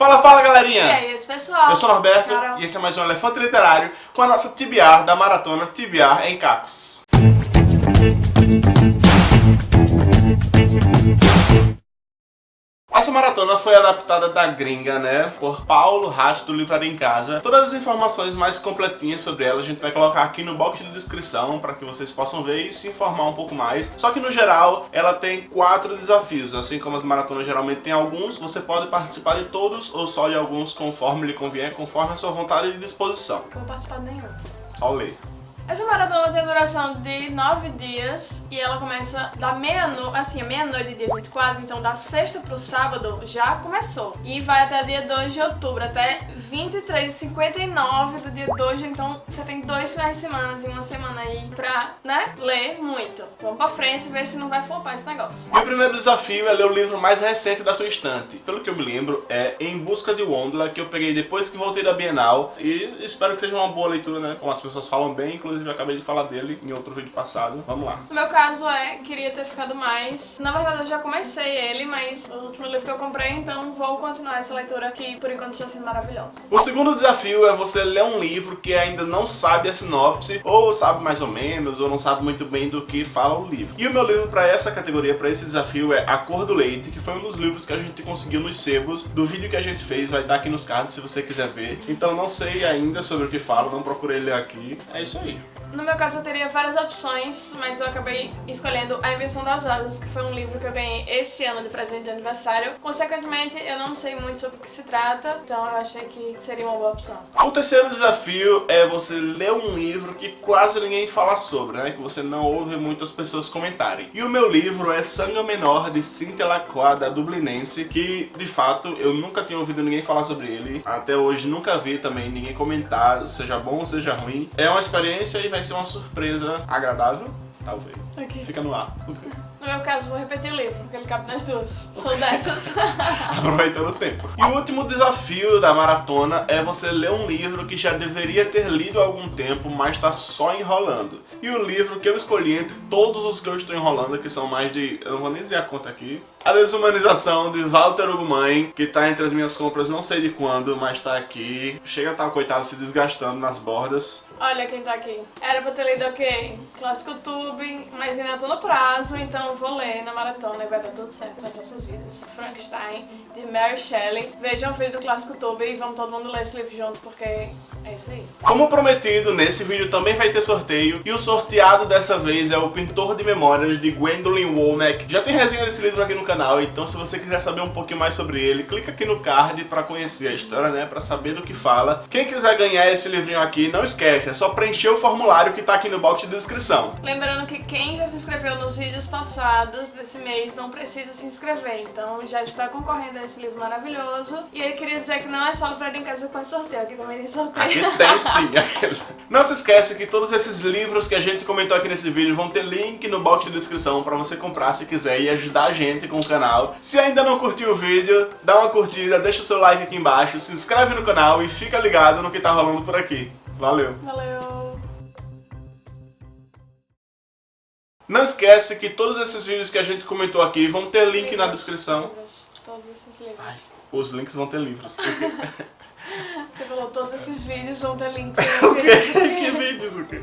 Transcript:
Fala, fala galerinha! E aí, esse pessoal? Eu sou o Norberto Carol. e esse é mais um Elefante Literário com a nossa TBR da maratona TBR em Cacos. Essa maratona foi adaptada da gringa, né, por Paulo Racho do Livraria em Casa. Todas as informações mais completinhas sobre ela a gente vai colocar aqui no box de descrição para que vocês possam ver e se informar um pouco mais. Só que no geral ela tem quatro desafios, assim como as maratonas geralmente tem alguns, você pode participar de todos ou só de alguns conforme lhe convier, conforme a sua vontade e disposição. Não vou participar de nenhum. Ler. Essa maratona tem duração de 9 dias e ela começa da meia-noite, assim, a meia-noite, dia 24, então da sexta pro sábado já começou. E vai até dia 2 de outubro, até 23h59 do dia 2, então você tem dois finais de semana e uma semana aí pra, né, ler muito. Vamos pra frente e ver se não vai flopar esse negócio. O primeiro desafio é ler o livro mais recente da sua estante. Pelo que eu me lembro, é Em Busca de Wondla, que eu peguei depois que voltei da Bienal. E espero que seja uma boa leitura, né? Como as pessoas falam bem, inclusive eu acabei de falar dele em outro vídeo passado. Vamos lá. No meu caso é, queria ter ficado mais. Na verdade eu já comecei ele, mas o último livro que eu comprei, então vou continuar essa leitura que por enquanto está sendo maravilhosa. O segundo desafio é você ler um livro que ainda não sabe a sinopse, ou sabe mais ou menos, ou não sabe muito bem do que fala o livro. E o meu livro para essa categoria, para esse desafio, é A Cor do Leite, que foi um dos livros que a gente conseguiu nos sebos do vídeo que a gente fez, vai estar aqui nos cards se você quiser ver. Então não sei ainda sobre o que fala, não procurei ler aqui. É isso aí. No meu caso eu teria várias opções, mas eu acabei escolhendo A Invenção das Asas, que foi um livro que eu ganhei esse ano de presente de aniversário. Consequentemente, eu não sei muito sobre o que se trata, então eu achei que seria uma boa opção. O terceiro desafio é você ler um livro que quase ninguém fala sobre, né? Que você não ouve muitas pessoas comentarem. E o meu livro é Sanga Menor, de Cynthia Lacroix, da Dublinense, que, de fato, eu nunca tinha ouvido ninguém falar sobre ele. Até hoje nunca vi também ninguém comentar, seja bom ou seja ruim. É uma experiência e vai ser uma surpresa agradável, talvez. Ok. Fica no ar. No meu caso, vou repetir o livro, porque ele cabe nas duas. Sou dessas. Aproveitando o tempo. E o último desafio da maratona é você ler um livro que já deveria ter lido há algum tempo, mas está só enrolando. E o livro que eu escolhi entre todos os que eu estou enrolando, que são mais de... eu não vou nem dizer a conta aqui. A Desumanização, de Walter Ugumãe, que está entre as minhas compras não sei de quando, mas está aqui. Chega a estar, coitado, se desgastando nas bordas. Olha quem tá aqui. Era pra ter lido ok, Clássico Tube, mas ainda tô no prazo, então eu vou ler na maratona e vai dar tudo certo nas nossas vidas. Frankenstein, de Mary Shelley. Vejam o vídeo do Clássico Tube e vamos todo mundo ler esse livro junto, porque é isso aí. Como prometido, nesse vídeo também vai ter sorteio, e o sorteado dessa vez é o Pintor de Memórias, de Gwendolyn Womack. Já tem resenha desse livro aqui no canal, então se você quiser saber um pouquinho mais sobre ele, clica aqui no card pra conhecer a história, né, pra saber do que fala. Quem quiser ganhar esse livrinho aqui, não esquece, é só preencher o formulário que tá aqui no box de descrição. Lembrando que quem já se inscreveu nos vídeos passados desse mês não precisa se inscrever, então já está concorrendo a esse livro maravilhoso. E eu queria dizer que não é só livraria em casa que faz sorteio, aqui também tem sorteio. Aqui tem sim. Não se esquece que todos esses livros que a gente comentou aqui nesse vídeo vão ter link no box de descrição pra você comprar se quiser e ajudar a gente com o canal. Se ainda não curtiu o vídeo, dá uma curtida, deixa o seu like aqui embaixo, se inscreve no canal e fica ligado no que tá rolando por aqui. Valeu! Valeu! Não esquece que todos esses vídeos que a gente comentou aqui vão ter link na Livros, descrição. livros, Todos esses livros. Os links vão ter livros. Você falou todos esses vídeos vão ter links. o quê? Que vídeos o quê?